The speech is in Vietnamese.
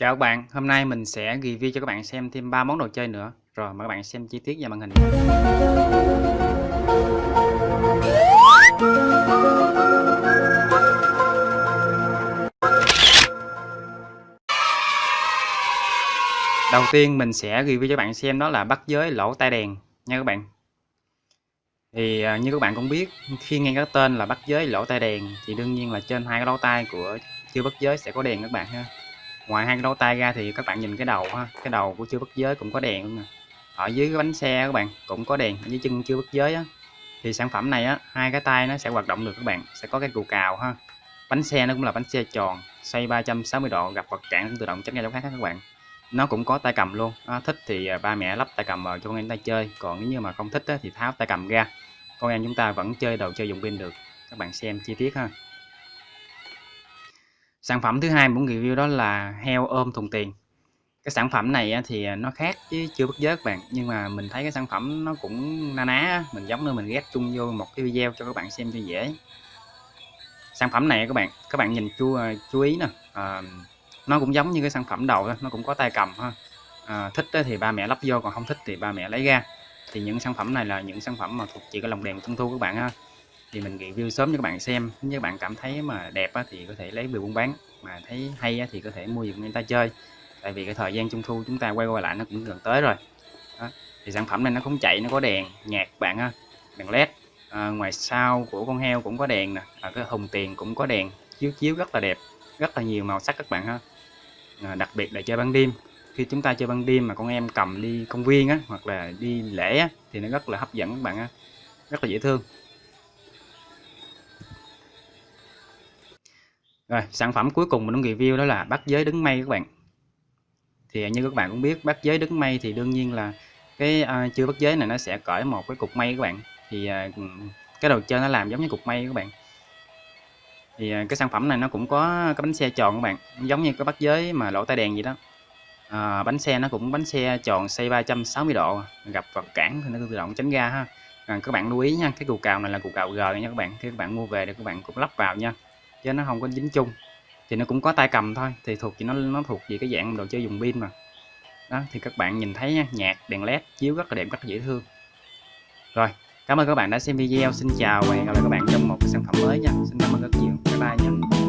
Chào các bạn, hôm nay mình sẽ review cho các bạn xem thêm 3 món đồ chơi nữa. Rồi mời các bạn xem chi tiết vào màn hình. Đầu tiên mình sẽ review cho các bạn xem đó là bắt giới lỗ tai đèn nha các bạn. Thì à, như các bạn cũng biết, khi nghe cái tên là bắt giới lỗ tai đèn thì đương nhiên là trên hai cái lỗ tai của chưa bắt giới sẽ có đèn các bạn ha ngoài hai cái lỗ tai ra thì các bạn nhìn cái đầu ha cái đầu của chưa bất giới cũng có đèn luôn nè. Ở dưới cái bánh xe các bạn cũng có đèn ở dưới chân chưa bất giới á. Thì sản phẩm này á hai cái tay nó sẽ hoạt động được các bạn sẽ có cái cù cào ha. Bánh xe nó cũng là bánh xe tròn xoay 360 độ gặp vật cản tự động tránh ra chỗ khác các bạn. Nó cũng có tay cầm luôn. À, thích thì à, ba mẹ lắp tay cầm vào cho con em tay chơi còn nếu như mà không thích á, thì tháo tay cầm ra. Con em chúng ta vẫn chơi đồ chơi dùng pin được. Các bạn xem chi tiết ha. Sản phẩm thứ hai muốn review đó là heo ôm thùng tiền. Cái sản phẩm này thì nó khác chứ chưa bất giới các bạn, nhưng mà mình thấy cái sản phẩm nó cũng na ná, mình giống như mình ghép chung vô một cái video cho các bạn xem cho dễ. Sản phẩm này các bạn, các bạn nhìn chú à, chú ý nè, à, nó cũng giống như cái sản phẩm đầu nó cũng có tay cầm ha. À, thích thì ba mẹ lắp vô, còn không thích thì ba mẹ lấy ra. Thì những sản phẩm này là những sản phẩm mà thuộc chỉ cái lồng đèn trung thu các bạn ha thì mình review sớm cho các bạn xem. Nếu các bạn cảm thấy mà đẹp á, thì có thể lấy về buôn bán mà thấy hay á, thì có thể mua giùm người ta chơi. Tại vì cái thời gian trung thu chúng ta quay qua lại nó cũng gần tới rồi. Đó. thì sản phẩm này nó không chạy nó có đèn nhạc bạn ha đèn led. À, ngoài sau của con heo cũng có đèn nè à, cái hùng tiền cũng có đèn chiếu chiếu rất là đẹp rất là nhiều màu sắc các bạn ha. À, đặc biệt là chơi ban đêm. Khi chúng ta chơi ban đêm mà con em cầm đi công viên á hoặc là đi lễ á, thì nó rất là hấp dẫn các bạn á rất là dễ thương. Rồi, sản phẩm cuối cùng mình muốn review đó là bắt giới đứng mây các bạn. Thì như các bạn cũng biết bắt giới đứng mây thì đương nhiên là cái uh, chưa bắt giới này nó sẽ cởi một cái cục mây các bạn. Thì uh, cái đầu chơi nó làm giống như cục mây các bạn. Thì uh, cái sản phẩm này nó cũng có cái bánh xe tròn các bạn, giống như cái bắt giới mà lỗ tai đèn gì đó. Uh, bánh xe nó cũng bánh xe tròn xoay 360 độ, gặp vật cản thì nó tự động tránh ra ha. À, các bạn lưu ý nha, cái cù cào này là cù cào G nha các bạn. Khi các bạn mua về thì các bạn cũng lắp vào nha chứ nó không có dính chung. Thì nó cũng có tay cầm thôi, thì thuộc chỉ nó nó thuộc về cái dạng đồ chơi dùng pin mà. Đó, thì các bạn nhìn thấy nha, nhạc, đèn led chiếu rất là đẹp, rất là dễ thương. Rồi, cảm ơn các bạn đã xem video. Xin chào và hẹn gặp lại các bạn trong một sản phẩm mới nha. Xin cảm ơn rất nhiều. Bye bye nha.